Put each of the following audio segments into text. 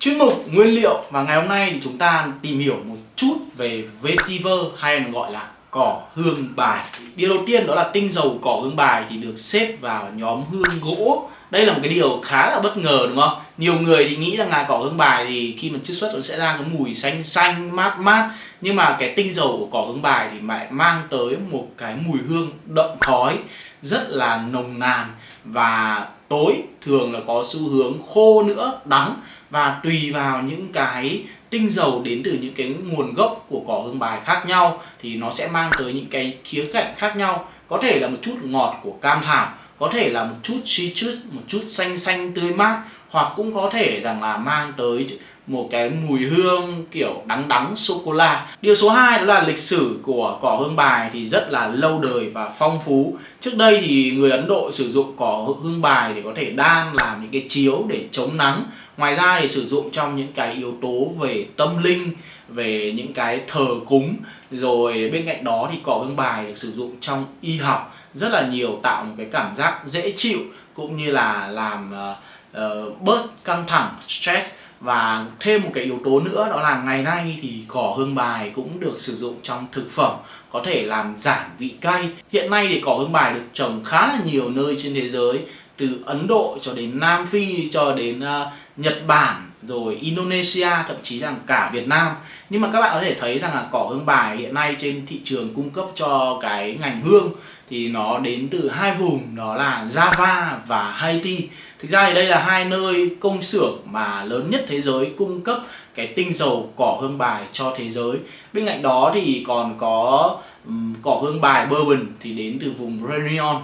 Chuyên mục nguyên liệu và ngày hôm nay thì chúng ta tìm hiểu một chút về vetiver hay còn gọi là cỏ hương bài. Điều đầu tiên đó là tinh dầu cỏ hương bài thì được xếp vào nhóm hương gỗ. Đây là một cái điều khá là bất ngờ, đúng không? Nhiều người thì nghĩ rằng là cỏ hương bài thì khi mà chiết xuất nó sẽ ra cái mùi xanh xanh, mát mát nhưng mà cái tinh dầu của cỏ hương bài thì lại mang tới một cái mùi hương đậm khói, rất là nồng nàn và tối thường là có xu hướng khô nữa, đắng và tùy vào những cái tinh dầu đến từ những cái nguồn gốc của cỏ hương bài khác nhau, thì nó sẽ mang tới những cái khía cạnh khác nhau. Có thể là một chút ngọt của cam thảo có thể là một chút citrus, một chút xanh xanh tươi mát, hoặc cũng có thể rằng là mang tới một cái mùi hương kiểu đắng đắng sô cô la điều số 2 đó là lịch sử của cỏ hương bài thì rất là lâu đời và phong phú. Trước đây thì người Ấn Độ sử dụng cỏ hương bài để có thể đan, làm những cái chiếu để chống nắng ngoài ra thì sử dụng trong những cái yếu tố về tâm linh về những cái thờ cúng rồi bên cạnh đó thì cỏ hương bài được sử dụng trong y học. Rất là nhiều tạo một cái cảm giác dễ chịu cũng như là làm uh, uh, bớt căng thẳng stress. Và thêm một cái yếu tố nữa đó là ngày nay thì cỏ hương bài cũng được sử dụng trong thực phẩm có thể làm giảm vị cay. Hiện nay thì cỏ hương bài được trồng khá là nhiều nơi trên thế giới từ Ấn Độ cho đến Nam Phi cho đến uh, Nhật Bản rồi Indonesia thậm chí rằng cả Việt Nam. Nhưng mà các bạn có thể thấy rằng là cỏ hương bài hiện nay trên thị trường cung cấp cho cái ngành hương thì nó đến từ hai vùng đó là Java và Haiti. Thực ra thì đây là hai nơi công xưởng mà lớn nhất thế giới cung cấp cái tinh dầu cỏ hương bài cho thế giới. Bên cạnh đó thì còn có um, cỏ hương bài bourbon thì đến từ vùng Réunion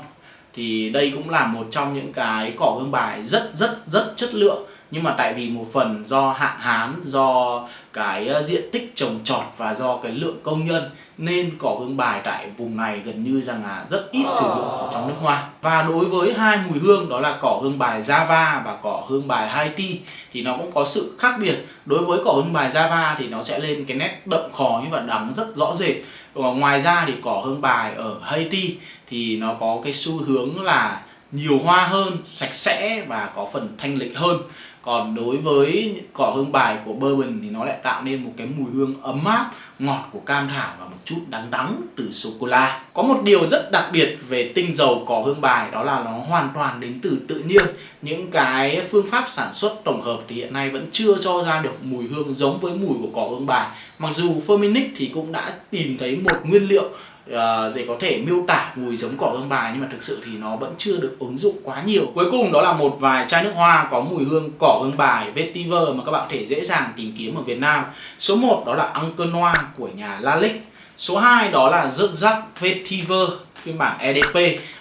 thì đây cũng là một trong những cái cỏ hương bài rất rất rất chất lượng nhưng mà tại vì một phần do hạn hán do cái ờ, diện tích trồng trọt và do cái lượng công nhân nên cỏ hương bài tại vùng này gần như rằng là rất ít sử dụng ở trong nước hoa và đối với hai mùi hương đó là cỏ hương bài Java và cỏ hương bài Haiti thì nó cũng có sự khác biệt. Đối với cỏ hương bài Java thì nó sẽ lên cái nét đậm khói và đắng rất rõ rệt. Ngoài ra thì cỏ hương bài ở Haiti thì nó có cái xu hướng là nhiều hoa hơn, sạch sẽ và có phần thanh lịch hơn còn đối với cỏ hương bài của bourbon thì nó lại tạo nên một cái mùi hương ấm áp, ngọt của cam thảo và một chút đắng đắng từ sô cô la có một điều rất đặc biệt về tinh dầu cỏ hương bài, đó là nó hoàn toàn đến từ tự nhiên. Những cái phương pháp sản xuất tổng hợp thì hiện nay vẫn chưa cho ra được mùi hương giống với mùi của cỏ hương bài. Mặc dù Firmenich thì cũng đã tìm thấy một nguyên liệu Ờ, để có thể miêu tả mùi giống cỏ hương bài nhưng mà thực sự thì nó vẫn chưa được ứng dụng quá nhiều. Cuối cùng đó là một vài chai nước hoa có mùi hương cỏ hương bài vetiver mà các bạn có thể dễ dàng tìm kiếm ở Việt Nam. Số 1 đó là Uncle Noir của nhà Lalique số 2 đó là rớt rắc vetiver phiên bản EDP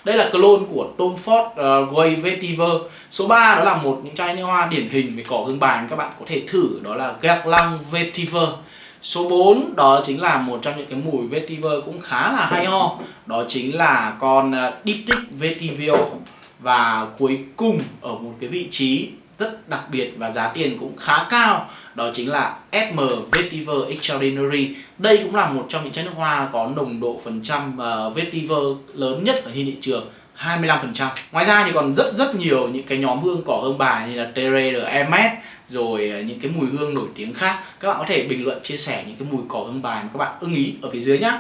đây là clone của Tom Ford ờ, uh, Grey Vetiver. Số 3 đó là một những chai nước hoa điển hình về cỏ hương bài mà các bạn có thể thử đó là Guerlain Vetiver. Số 4 đó chính là một trong những cái mùi vetiver cũng khá là hay ho. Đó chính là con à, Diptyque Vetiver. Và cuối cùng ở một cái vị trí rất đặc biệt và giá tiền cũng khá cao Đó chính là SM Vetiver Extraordinary. Đây cũng là một trong những chai nước hoa có nồng độ phần trăm à, vetiver lớn nhất ở trên thị trường. 25% Ngoài ra thì còn rất rất nhiều những cái nhóm hương cỏ hương bài như là Tere de Hermes, rồi à, những cái mùi hương nổi tiếng khác. Các bạn có thể bình luận, chia sẻ những cái mùi cỏ hương bài mà các bạn ưng ý ở phía dưới nhé